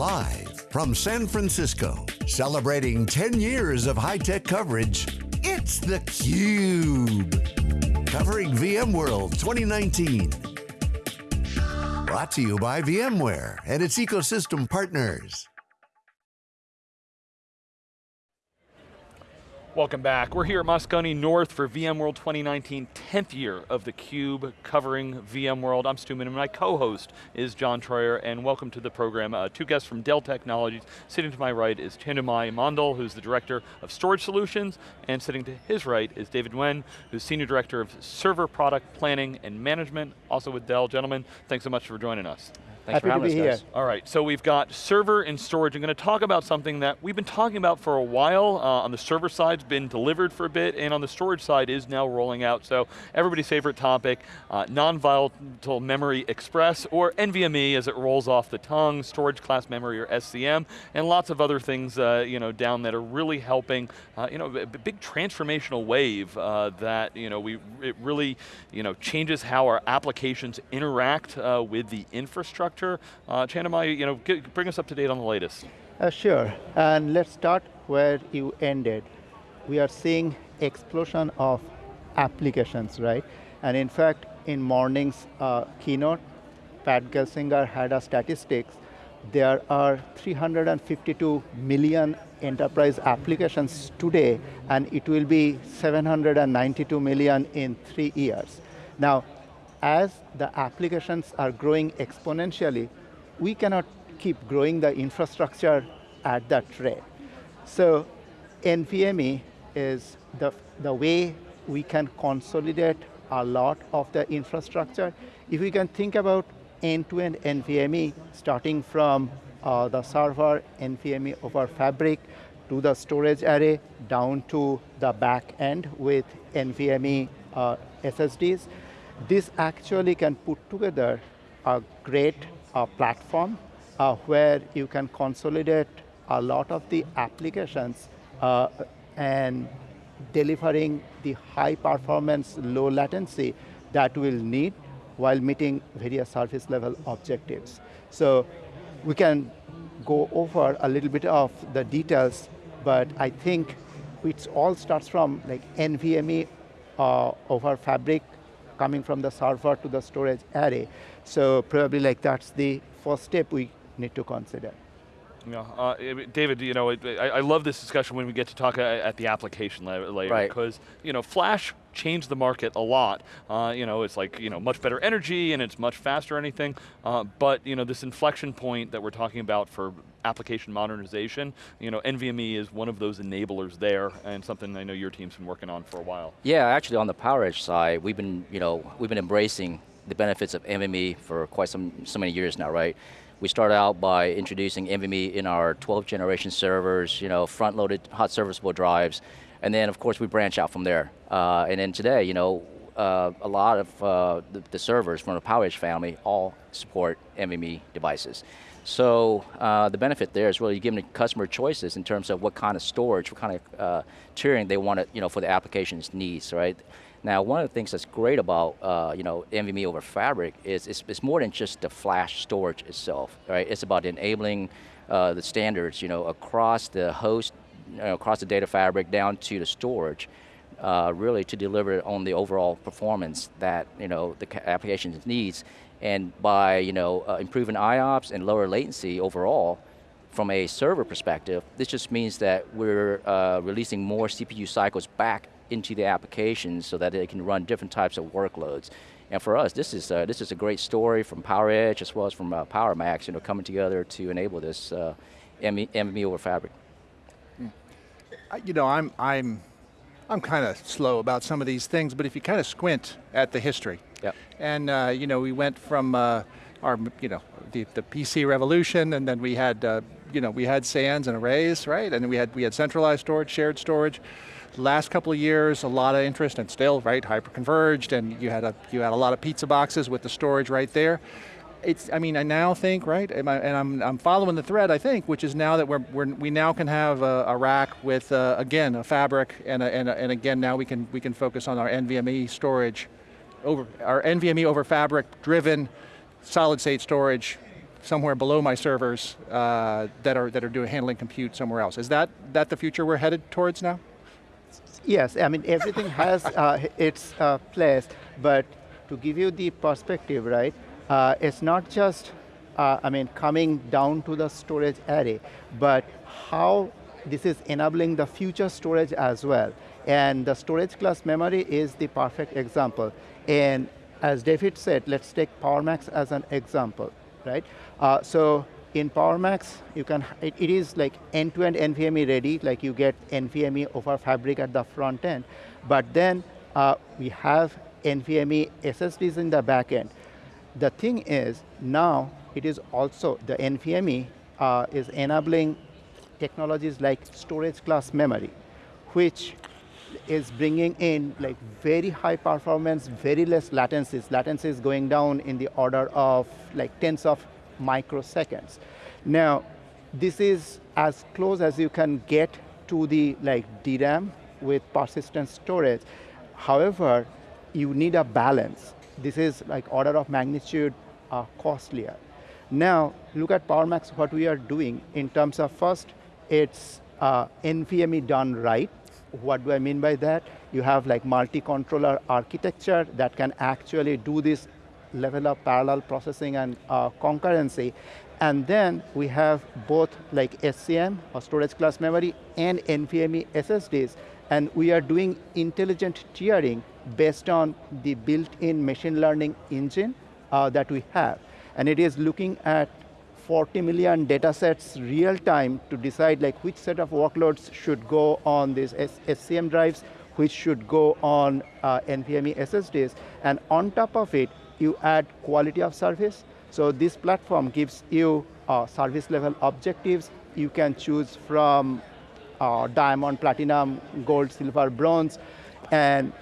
Live from San Francisco, celebrating 10 years of high-tech coverage, it's theCUBE. Covering VMworld 2019. Brought to you by VMware and its ecosystem partners. Welcome back. We're here at Moscone North for VMworld 2019, 10th year of theCUBE covering VMworld. I'm Stu Miniman, my co-host is John Troyer, and welcome to the program. Uh, two guests from Dell Technologies. Sitting to my right is Chhandomay Mandal, who's the Director of Storage Solutions, and sitting to his right is David Nguyen, who's Senior Director of Server Product Planning and Management, also with Dell. Gentlemen, thanks so much for joining us. Thanks Happy to be here. All right, so we've got server and storage. I'm going to talk about something that we've been talking about for a while. Uh, on the server side, it's been delivered for a bit, and on the storage side is now rolling out. So everybody's favorite topic, uh, non-volatile memory express, or NVMe as it rolls off the tongue, storage class memory or SCM, and lots of other things uh, you know, down that are really helping, uh, you know, a big transformational wave uh, that you know, we, it really you know, changes how our applications interact uh, with the infrastructure sector. Uh, Chhandomay, you know, get, bring us up to date on the latest. Uh, sure, and let's start where you ended. We are seeing explosion of applications, right? And in fact, in morning's uh, keynote, Pat Gelsinger had a statistics. There are 352 million enterprise applications today, and it will be 792 million in three years. Now, as the applications are growing exponentially, we cannot keep growing the infrastructure at that rate. So NVMe is the, the way we can consolidate a lot of the infrastructure. If we can think about end-to-end -end NVMe, starting from uh, the server NVMe over fabric, to the storage array, down to the back end with NVMe uh, SSDs, this actually can put together a great uh, platform uh, where you can consolidate a lot of the applications uh, and delivering the high performance, low latency that we'll need while meeting various service level objectives. So we can go over a little bit of the details, but I think it all starts from like NVMe uh, over Fabric coming from the server to the storage array. So probably like that's the first step we need to consider. Yeah, uh, David, you know, I, I, love this discussion when we get to talk at the application layer, right. because you know, Flash changed the market a lot. Uh, you know, it's like you know, much better energy and it's much faster anything, uh, but you know, this inflection point that we're talking about for application modernization, you know, NVMe is one of those enablers there and something I know your team's been working on for a while. Yeah, actually on the PowerEdge side, we've been, you know, we've been embracing the benefits of NVMe for quite some so many years now, right? We started out by introducing NVMe in our 12th generation servers, you know, front-loaded hot serviceable drives, and then of course we branch out from there. Uh, and then today, you know, uh, a lot of uh, the, the, servers from the PowerEdge family all support NVMe devices. So uh, the benefit there is really giving the customer choices in terms of what kind of storage, what kind of uh, tiering they want it, you know, for the application's needs, right? Now, one of the things that's great about uh, you know NVMe over Fabric is it's, it's, more than just the flash storage itself, right? It's about enabling uh, the standards, you know, across the host, you know, across the data fabric down to the storage, uh, really to deliver on the overall performance that you know the application needs, and by you know uh, improving IOPS and lower latency overall, from a server perspective, this just means that we're uh, releasing more CPU cycles back into the application so that it can run different types of workloads. And for us, this is, uh, this is a great story from PowerEdge as well as from uh, PowerMax, you know, coming together to enable this uh, NVMe over Fabric. You know, I'm, I'm, I'm kind of slow about some of these things, but if you kind of squint at the history, yep. and uh, you know, we went from uh, our, you know, the, the PC revolution, and then we had, uh, you know, we had SANs and arrays, right? And we had, we had centralized storage, shared storage. Last couple of years, a lot of interest, and still, right, hyper-converged, and you had, a, you had a lot of pizza boxes with the storage right there. It's, I mean, I now think, right, and I'm, I'm following the thread, I think, which is now that we're, we're we now can have a, a rack with, uh, again, a fabric, and, a, and, a, and again, now we can, we can focus on our NVMe storage, over our NVMe over fabric driven solid state storage somewhere below my servers uh, that are that are doing handling compute somewhere else. Is that that the future we're headed towards now? Yes, I mean everything has uh, its uh, place, but to give you the perspective, right? Uh, it's not just, uh, I mean, coming down to the storage array, but how this is enabling the future storage as well. And the storage class memory is the perfect example. And as David said, let's take PowerMax as an example, right? Uh, so in PowerMax, you can, it, it is like end-to-end -end NVMe ready, like you get NVMe over Fabric at the front end, but then uh, we have NVMe SSDs in the back end. The thing is, now it is also, the NVMe uh, is enabling technologies like storage class memory, which is bringing in like very high performance, very less latencies. Latencies going down in the order of like tens of microseconds. Now, this is as close as you can get to the like DRAM with persistent storage. However, you need a balance. This is like order of magnitude uh, costlier. Now, look at PowerMax, what we are doing in terms of first, it's uh, NVMe done right. What do I mean by that? You have like multi-controller architecture that can actually do this level of parallel processing and uh, concurrency. And then we have both like SCM, or storage class memory, and NVMe SSDs. And we are doing intelligent tiering based on the built-in machine learning engine uh, that we have. And it is looking at 40 million data sets real time to decide like which set of workloads should go on these SCM drives, which should go on uh, NVMe SSDs. And on top of it, you add quality of service. So this platform gives you uh, service level objectives. You can choose from uh, diamond, platinum, gold, silver, bronze, and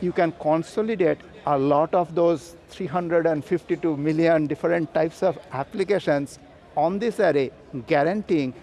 you can consolidate a lot of those 352 million different types of applications on this array, guaranteeing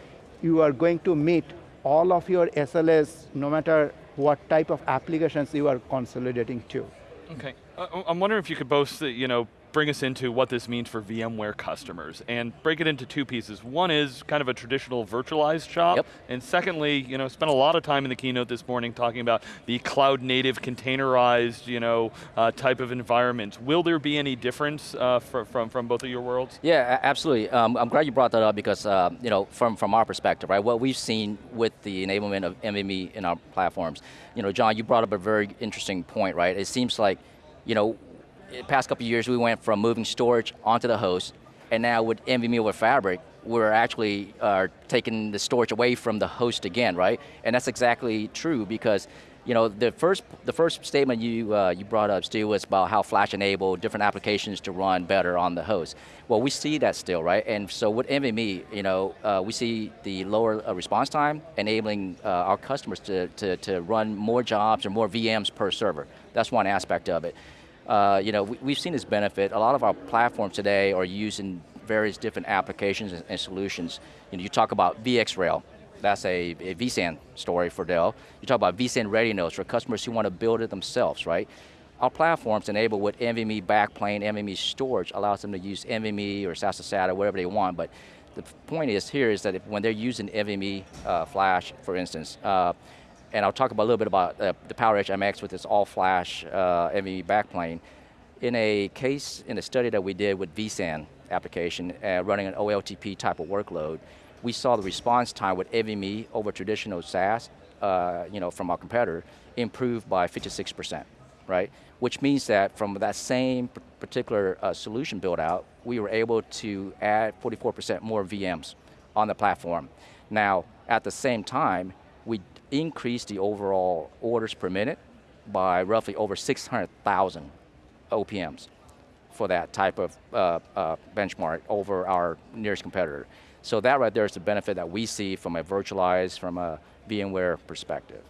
you are going to meet all of your SLAs no matter what type of applications you are consolidating to. Okay, uh, I'm wondering if you could both, you know, bring us into what this means for VMware customers and break it into two pieces. One is kind of a traditional virtualized shop, yep. and secondly, you know, spent a lot of time in the keynote this morning talking about the cloud native containerized, you know, uh, type of environment. Will there be any difference uh, from, from, from both of your worlds? Yeah, absolutely. Um, I'm glad you brought that up because, uh, you know, from, from our perspective, right, what we've seen with the enablement of NVMe in our platforms, you know, John, you brought up a very interesting point, right? It seems like, you know, past couple years, we went from moving storage onto the host, and now with NVMe over Fabric, we're actually uh, taking the storage away from the host again, right? And that's exactly true because you know, the first the first statement you uh, you brought up, Stu, was about how Flash enabled different applications to run better on the host. Well, we see that still, right? And so with NVMe, you know, uh, we see the lower uh, response time, enabling uh, our customers to, to, to run more jobs or more VMs per server. That's one aspect of it uh, you know, we, have seen this benefit. A lot of our platforms today are using various different applications and, and solutions. You know, you talk about VxRail, that's a, a vSAN story for Dell. You talk about vSAN ready nodes for customers who want to build it themselves, right? Our platforms enable with NVMe backplane, NVMe storage, allows them to use NVMe or SATA SATA, whatever they want, but the point is here is that when they're using NVMe uh, flash, for instance, uh, and I'll talk about a little bit about uh, the PowerEdge MX with its all-flash uh, NVMe backplane. In a case, in a study that we did with vSAN application, uh, running an OLTP type of workload, we saw the response time with NVMe over traditional SAS, uh, you know, from our competitor, improved by 56%, right? Which means that from that same particular uh, solution build out, we were able to add 44% more VMs on the platform. Now, at the same time, we increased the overall orders per minute by roughly over 600,000 OPMs for that type of uh, uh, benchmark over our nearest competitor. So that right there is the benefit that we see from a virtualized, from a VMware perspective.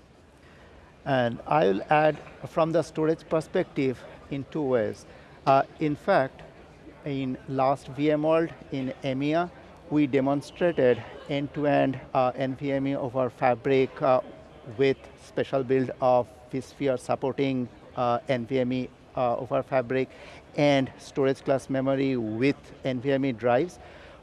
And I'll add from the storage perspective in two ways. Uh, in fact, in last VMworld in EMEA, we demonstrated end-to-end uh, NVMe over Fabric uh, with special build of vSphere supporting uh, NVMe uh, over Fabric and storage class memory with NVMe drives.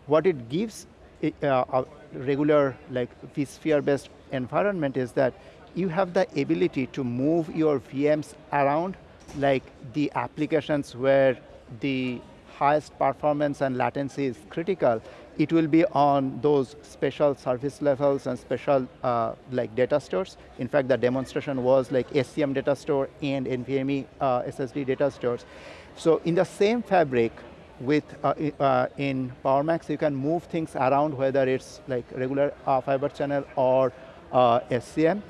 what it gives uh, a regular like vSphere-based environment is that you have the ability to move your VMs around like the applications where the highest performance and latency is critical, it will be on those special service levels and special uh, like data stores. In fact, the demonstration was like SCM data store and NVMe uh, SSD data stores. So in the same fabric, with uh, uh, in PowerMax, you can move things around, whether it's like regular uh, fiber channel or uh, SCM.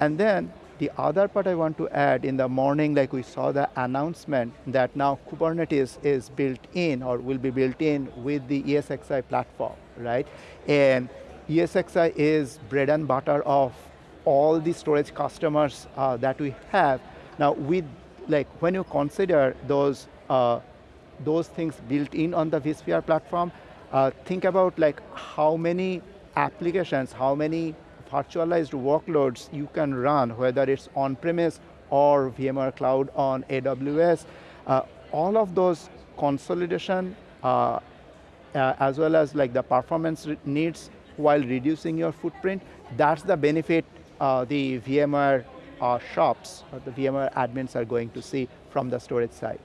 And then the other part I want to add, in the morning, like we saw the announcement that now Kubernetes is built in or will be built in with the ESXi platform, right? And ESXi is bread and butter of all the storage customers uh, that we have. Now, with like when you consider those uh, those things built in on the vSphere platform, uh, think about like how many applications, how many virtualized workloads you can run, whether it's on-premise or VMware Cloud on AWS. Uh, all of those consolidation uh, uh, as well as like the performance needs while reducing your footprint, that's the benefit uh, the VMware uh, shops, the VMware admins are going to see from the storage side.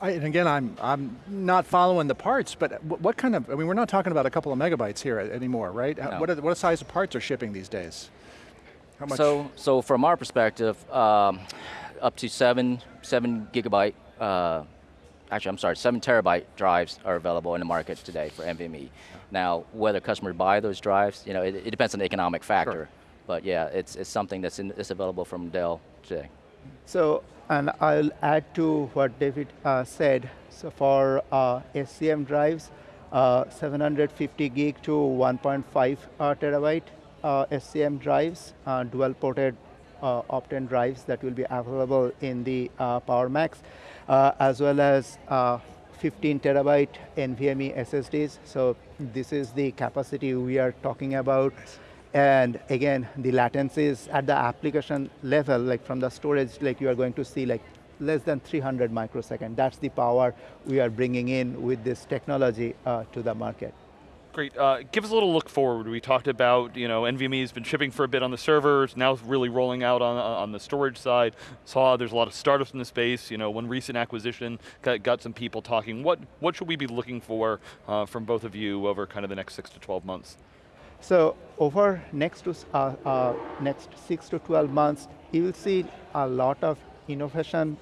I, and again, I'm, I'm not following the parts, but what, kind of, I mean, we're not talking about a couple of megabytes here anymore, right? No. What, are, what size of parts are shipping these days? How much? So, so from our perspective, um, up to seven, seven gigabyte, uh, actually I'm sorry, seven terabyte drives are available in the market today for NVMe. Now, whether customers buy those drives, you know, it, it depends on the economic factor. Sure. But yeah, it's, it's something that's, in, that's available from Dell today. So and I'll add to what David uh, said. So for uh, SCM drives, uh, 750 gig to 1.5 uh, terabyte uh, SCM drives, uh, dual ported Optane drives that will be available in the PowerMax, as well as 15 terabyte NVMe SSDs. So this is the capacity we are talking about. And again, the latencies at the application level, like from the storage, like you are going to see like less than 300 microsecond. That's the power we are bringing in with this technology uh, to the market. Great, uh, give us a little look forward. We talked about, you know, NVMe has been shipping for a bit on the servers, now really rolling out on, on the storage side. Saw there's a lot of startups in the space, you know, one recent acquisition got, got some people talking. What, what should we be looking for uh, from both of you over kind of the next six to 12 months? So over next to uh, uh, next six to 12 months, you will see a lot of innovation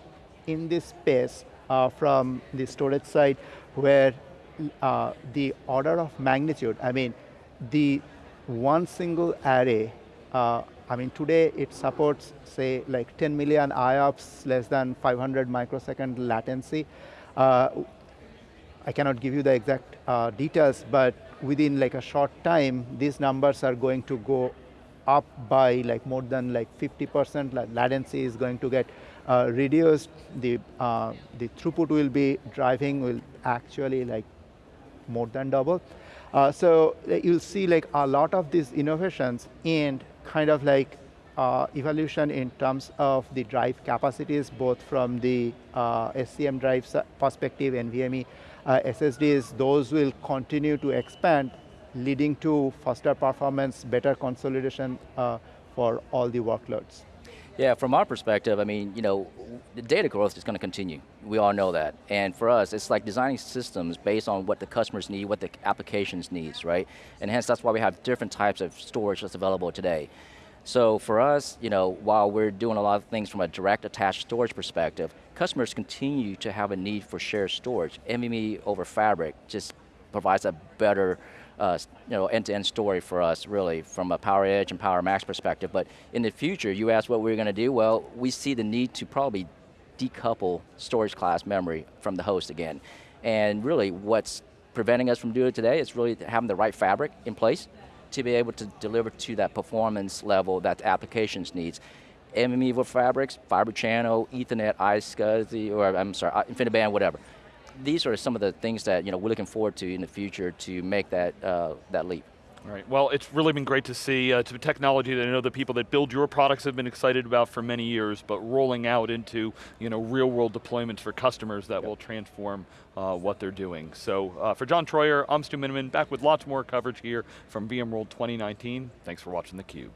in this space uh, from the storage side where uh, the order of magnitude, I mean, the one single array, uh, I mean, today it supports, say, like 10 million IOPS, less than 500 microsecond latency. Uh, I cannot give you the exact details, but within like a short time, these numbers are going to go up by like more than like 50%, latency is going to get uh, reduced, the, uh, the throughput will be driving will actually like more than double. Uh, so you'll see like a lot of these innovations and kind of like uh, evolution in terms of the drive capacities, both from the uh, SCM drives perspective, and NVMe uh, SSDs, those will continue to expand, leading to faster performance, better consolidation uh, for all the workloads. Yeah, from our perspective, I mean, you know, the data growth is going to continue. We all know that. And for us, it's like designing systems based on what the customers need, what the applications needs, right? And hence, that's why we have different types of storage that's available today. So for us, you know, while we're doing a lot of things from a direct attached storage perspective, customers continue to have a need for shared storage. NVMe over Fabric just provides a better uh, you know, end-to-end -end story for us, really, from a PowerEdge and PowerMax perspective. But in the future, you asked what we are going to do. Well, we see the need to probably decouple storage class memory from the host again. And really, what's preventing us from doing it today is really having the right fabric in place to be able to deliver to that performance level that the applications needs. NVMe fabrics, fiber channel, Ethernet, iSCSI, or I'm sorry, uh, InfiniBand, whatever. These are some of the things that you know we're looking forward to in the future to make that uh, that leap. All right, well, it's really been great to see. Uh, it's a technology that I know the people that build your products have been excited about for many years, but rolling out into you know, real world deployments for customers that will transform uh, what they're doing. So uh, for John Troyer, I'm Stu Miniman, back with lots more coverage here from VMworld 2019. Thanks for watching theCUBE.